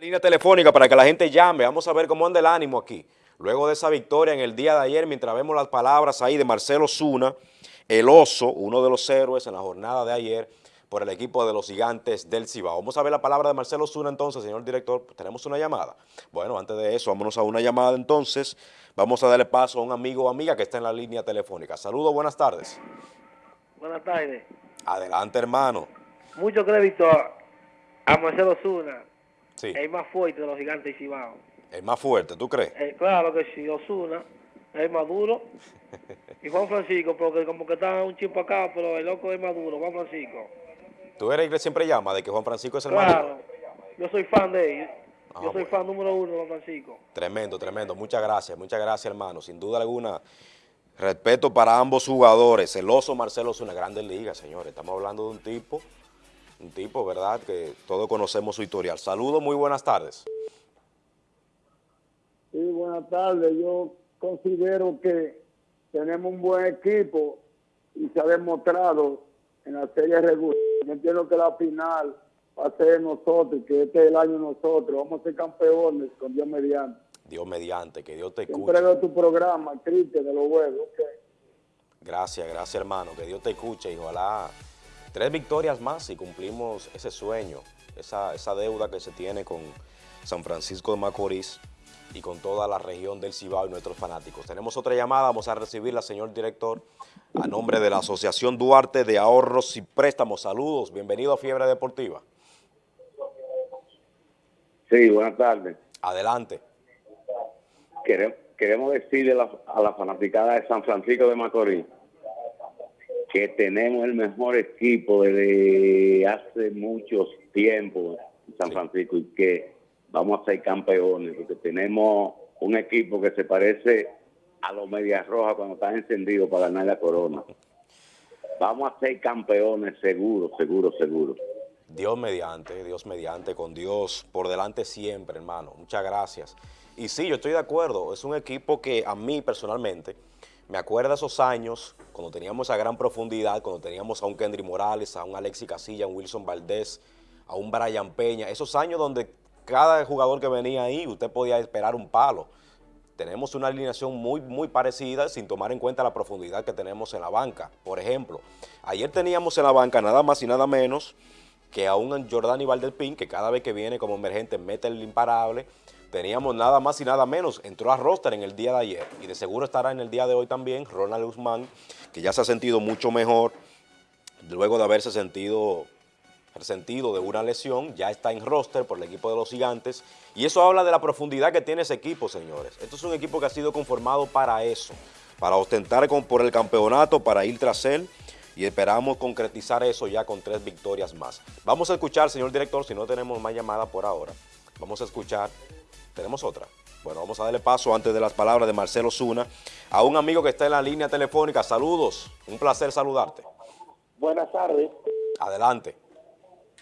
Línea telefónica para que la gente llame, vamos a ver cómo anda el ánimo aquí. Luego de esa victoria en el día de ayer, mientras vemos las palabras ahí de Marcelo Zuna, el oso, uno de los héroes en la jornada de ayer, por el equipo de los gigantes del Cibao. Vamos a ver la palabra de Marcelo Zuna entonces, señor director. Tenemos una llamada. Bueno, antes de eso, vámonos a una llamada entonces. Vamos a darle paso a un amigo o amiga que está en la línea telefónica. Saludos, buenas tardes. Buenas tardes. Adelante, hermano. Mucho crédito a, a Marcelo Zuna, Sí, el más fuerte de los gigantes de Cibao. el más fuerte, ¿tú crees? Eh, claro que sí, Osuna es el más duro. Y Juan Francisco, porque como que está un chip acá, pero el loco es más duro, Juan Francisco. Tú eres el que siempre llama de que Juan Francisco es el más duro? Claro, yo soy fan de él. Ah, Yo soy bueno. fan número uno de Juan Francisco. Tremendo, tremendo. Muchas gracias, muchas gracias, hermano. Sin duda alguna, respeto para ambos jugadores. El oso Marcelo es una grande liga, señores. Estamos hablando de un tipo, un tipo, ¿verdad? Que todos conocemos su historial. Saludos, muy buenas tardes. Sí, buenas tardes. Yo considero que tenemos un buen equipo y se ha demostrado en la serie regular. Yo entiendo que la final va a ser de nosotros, que este es el año nosotros. Vamos a ser campeones con Dios mediante. Dios mediante, que Dios te escuche. Siempre veo tu programa, Cristian, de los huevos. Gracias, gracias, hermano. Que Dios te escuche y ojalá tres victorias más y cumplimos ese sueño, esa, esa deuda que se tiene con San Francisco de Macorís y con toda la región del Cibao y nuestros fanáticos. Tenemos otra llamada, vamos a recibirla, señor director, a nombre de la Asociación Duarte de Ahorros y Préstamos. Saludos, bienvenido a Fiebre Deportiva. Sí, buenas tardes. Adelante. Quere- Queremos decirle a la, a la fanaticada de San Francisco de Macorís que tenemos el mejor equipo desde hace muchos tiempos en San. Francisco y que vamos a ser campeones porque tenemos un equipo que se parece a los Medias Rojas cuando están encendidos para ganar la corona. Vamos a ser campeones seguro, seguro, seguro. Dios mediante, Dios mediante, con Dios por delante siempre, hermano. Muchas gracias. Y sí, yo estoy de acuerdo. Es un equipo que a mí personalmente me acuerda esos años cuando teníamos esa gran profundidad, cuando teníamos a un Kendry Morales, a un Alexis Casilla, a un Wilson Valdés, a un Brian Peña. Esos años donde cada jugador que venía ahí, usted podía esperar un palo. Tenemos una alineación muy, muy parecida sin tomar en cuenta la profundidad que tenemos en la banca. Por ejemplo, ayer teníamos en la banca nada más y nada menos que a un Jordani Valdelpin, que cada vez que viene como emergente mete el imparable. Teníamos nada más y nada menos, entró a roster en el día de ayer y de seguro estará en el día de hoy también Ronald Guzmán, que ya se ha sentido mucho mejor luego de haberse sentido resentido de una lesión, ya está en roster por el equipo de los gigantes y eso habla de la profundidad que tiene ese equipo, señores. Esto es un equipo que ha sido conformado para eso, para ostentar por el campeonato, para ir tras él y esperamos concretizar eso ya con tres victorias más. Vamos a escuchar, señor director, si no tenemos más llamada por ahora, vamos a escuchar, ¿tenemos otra? Bueno, vamos a darle paso antes de las palabras de Marcelo Zuna a un amigo que está en la línea telefónica. Saludos, un placer saludarte. Buenas tardes. Adelante.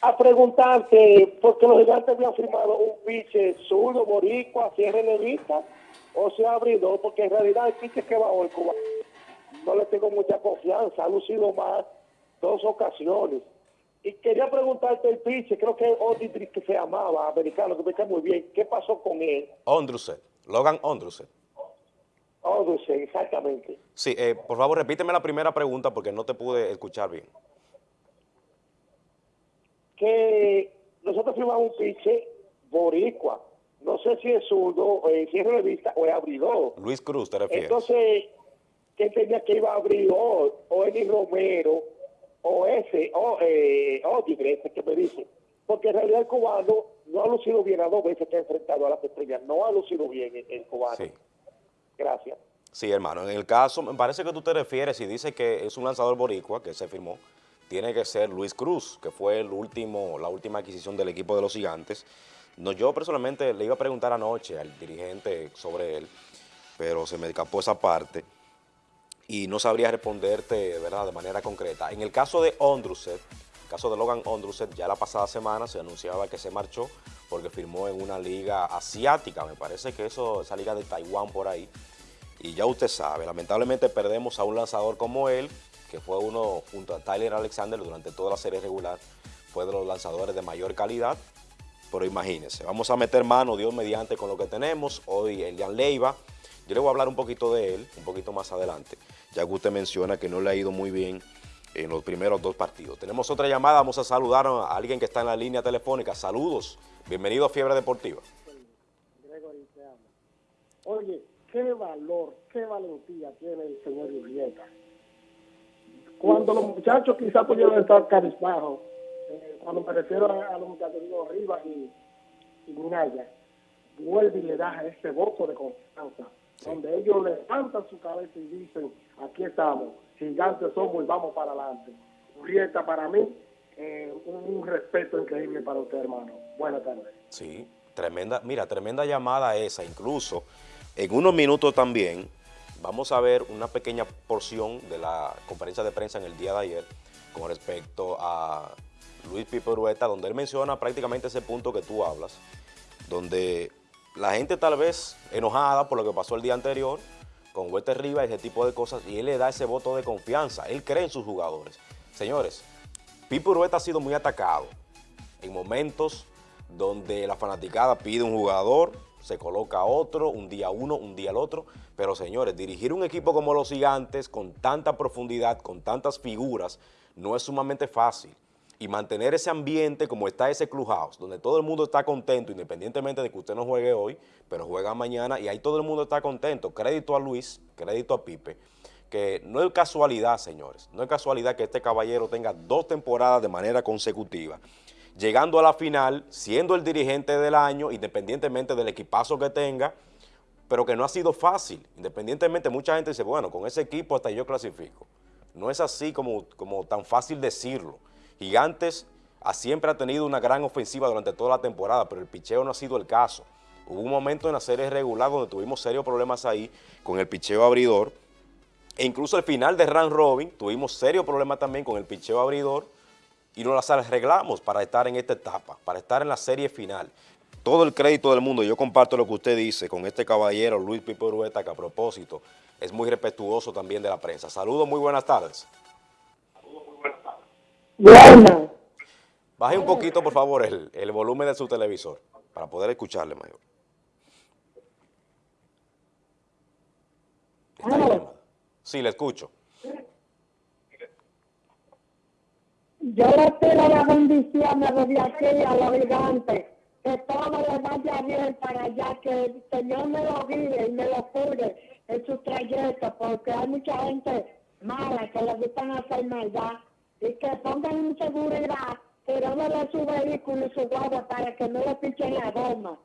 A preguntarte, ¿por qué los gigantes habían firmado un piche zurdo, boricua, si es relevista o se abridor? Porque en realidad el piche que va hoy, Cuba, no le tengo mucha confianza, ha lucido más dos ocasiones. Y quería preguntarte el piche, creo que Odidri que se llamaba, americano, que me cae muy bien, ¿qué pasó con él? Ondruset, Logan Ondruset. Odidri, exactamente. Sí, eh, por favor, repíteme la primera pregunta porque no te pude escuchar bien. que nosotros firmamos un piche boricua. No sé si es zurdo, eh, si es revista o es abridor. Luis Cruz, ¿te refieres? Entonces, ¿quién tenía que iba a abrir o, o Eli Romero o ese, o eh, ese que me dice? Porque en realidad el cubano no ha lucido bien a dos veces que ha enfrentado a las estrellas. No ha lucido bien el, el cubano. sí. Gracias. Sí, hermano. En el caso, me parece que tú te refieres y dices que es un lanzador boricua que se firmó. Tiene que ser Luis Cruz, que fue el último, la última adquisición del equipo de los gigantes. No, yo personalmente le iba a preguntar anoche al dirigente sobre él, pero se me escapó esa parte y no sabría responderte ¿verdad? de manera concreta. En el caso de Ondruset, el caso de Logan Ondruset, ya la pasada semana se anunciaba que se marchó porque firmó en una liga asiática, me parece que eso, esa liga de Taiwán por ahí. Y ya usted sabe, lamentablemente perdemos a un lanzador como él, que fue uno junto a Tyler Alexander durante toda la serie regular, fue de los lanzadores de mayor calidad pero imagínense, vamos a meter mano, Dios mediante, con lo que tenemos. Hoy Elian Leiva, yo le voy a hablar un poquito de él, un poquito más adelante, ya que usted menciona que no le ha ido muy bien en los primeros dos partidos. Tenemos otra llamada, vamos a saludar a alguien que está en la línea telefónica. Saludos, bienvenido a Fiebre Deportiva. Gregory, te amo. Oye, qué valor, qué valentía tiene el señor Urrieta. Cuando los muchachos quizás pudieron estar carizbajos, eh, cuando me refiero a, los muchachos digo Rivas y, y Minaya, vuelve y le da ese voto de confianza, donde ellos levantan su cabeza y dicen, aquí estamos, gigantes somos y vamos para adelante. Urrieta para mí, eh, un, un respeto increíble para usted, hermano. Buenas tardes. Sí, tremenda, mira, tremenda llamada esa, incluso en unos minutos también vamos a ver una pequeña porción de la conferencia de prensa en el día de ayer con respecto a Luis Pipe Urueta, donde él menciona prácticamente ese punto que tú hablas, donde la gente tal vez enojada por lo que pasó el día anterior, con Huerta Rivas y ese tipo de cosas, y él le da ese voto de confianza, él cree en sus jugadores. Señores, Pipe Urueta ha sido muy atacado en momentos donde la fanaticada pide un jugador, se coloca otro, un día uno, un día el otro, pero señores, dirigir un equipo como los gigantes con tanta profundidad, con tantas figuras, no es sumamente fácil. Y mantener ese ambiente como está ese Clubhouse, donde todo el mundo está contento, independientemente de que usted no juegue hoy, pero juega mañana, y ahí todo el mundo está contento. Crédito a Luis, crédito a Pipe, que no es casualidad, señores, no es casualidad que este caballero tenga dos temporadas de manera consecutiva llegando a la final, siendo el dirigente del año, independientemente del equipazo que tenga, pero que no ha sido fácil. Independientemente, mucha gente dice, bueno, con ese equipo hasta yo clasifico. No es así como, como tan fácil decirlo. Gigantes ha, siempre ha tenido una gran ofensiva durante toda la temporada, pero el picheo no ha sido el caso. Hubo un momento en la serie regular donde tuvimos serios problemas ahí con el picheo abridor, e incluso al final de Run Robin tuvimos serios problemas también con el picheo abridor, y nos las arreglamos para estar en esta etapa, para estar en la serie final. Todo el crédito del mundo, yo comparto lo que usted dice con este caballero Luis Pipe Urueta, que a propósito es muy respetuoso también de la prensa. Saludos, muy buenas tardes. Buenas. Baje un poquito, por favor, el, el volumen de su televisor para poder escucharle, mayor. ¿Está ahí? Sí, le escucho. Yo le pido la bendición desde aquí a los gigantes, que todo les vaya bien para allá, que el Señor me lo guíe y me lo cure en su trayecto, porque hay mucha gente mala que le gustan hacer maldad y que pongan en seguridad, que no le su vehículo y su guagua para que no le pichen la goma.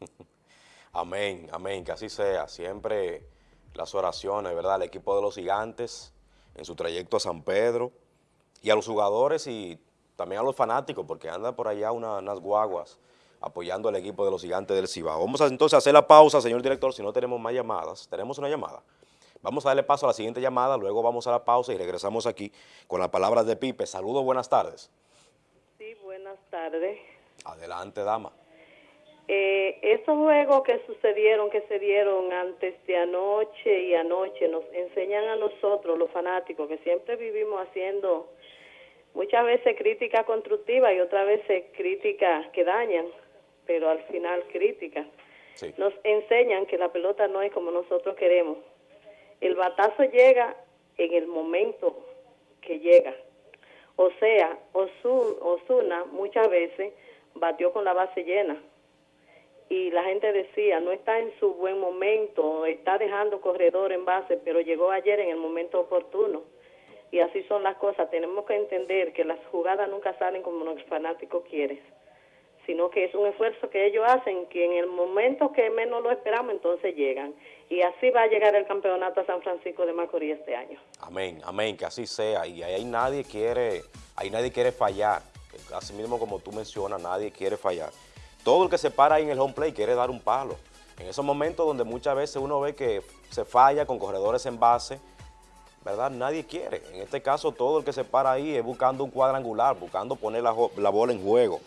Amén, amén, que así sea. Siempre las oraciones, ¿verdad? El equipo de los gigantes en su trayecto a San Pedro y a los jugadores y también a los fanáticos, porque anda por allá una- unas guaguas apoyando al equipo de los gigantes del Cibao. Vamos a entonces a hacer la pausa, señor director, si no tenemos más llamadas. ¿Tenemos una llamada? Vamos a darle paso a la siguiente llamada, luego vamos a la pausa y regresamos aquí con las palabras de Pipe. Saludos, buenas tardes. Sí, buenas tardes. Adelante, dama. Eh, esos juegos que sucedieron, que se dieron antes de anoche y anoche, nos enseñan a nosotros, los fanáticos, que siempre vivimos haciendo muchas veces crítica constructiva y otras veces críticas que dañan, pero al final críticas. Sí. Nos enseñan que la pelota no es como nosotros queremos. El batazo llega en el momento que llega. O sea, Osu- Osuna muchas veces batió con la base llena y la gente decía, no está en su buen momento, está dejando corredor en base, pero llegó ayer en el momento oportuno. Y así son las cosas. Tenemos que entender que las jugadas nunca salen como los fanáticos quieren, sino que es un esfuerzo que ellos hacen, que en el momento que menos lo esperamos, entonces llegan. Y así va a llegar el campeonato a San Francisco de Macorís este año. Amén, amén, que así sea. Y ahí nadie quiere, ahí nadie quiere fallar. Así mismo como tú mencionas, nadie quiere fallar. Todo el que se para ahí en el home play quiere dar un palo. En esos momentos donde muchas veces uno ve que se falla con corredores en base, ¿verdad? Nadie quiere. En este caso, todo el que se para ahí es buscando un cuadrangular, buscando poner la, bola en juego,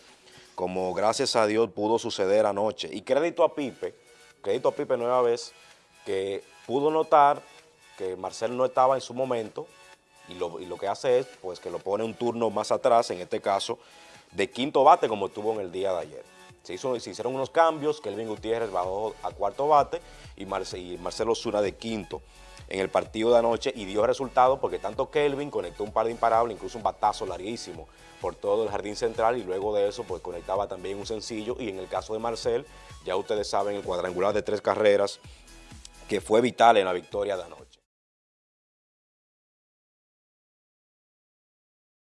como gracias a Dios pudo suceder anoche. Y crédito a Pipe, crédito a Pipe nueva vez, que pudo notar que Marcel no estaba en su momento y lo, lo que hace es pues que lo pone un turno más atrás, en este caso de quinto bate como estuvo en el día de ayer. Se, hizo, se hicieron unos cambios, Kelvin Gutiérrez bajó a cuarto bate y, y Marcelo Zuna de quinto en el partido de anoche y dio resultado porque tanto Kelvin conectó un par de imparables, incluso un batazo larguísimo por todo el jardín central y luego de eso pues conectaba también un sencillo y en el caso de Marcel, ya ustedes saben el cuadrangular de tres carreras que fue vital en la victoria de anoche.